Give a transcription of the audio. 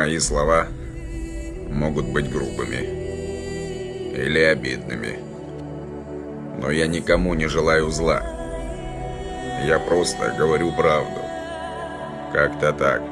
Мои слова могут быть грубыми или обидными. Но я никому не желаю зла. Я просто говорю правду. Как-то так.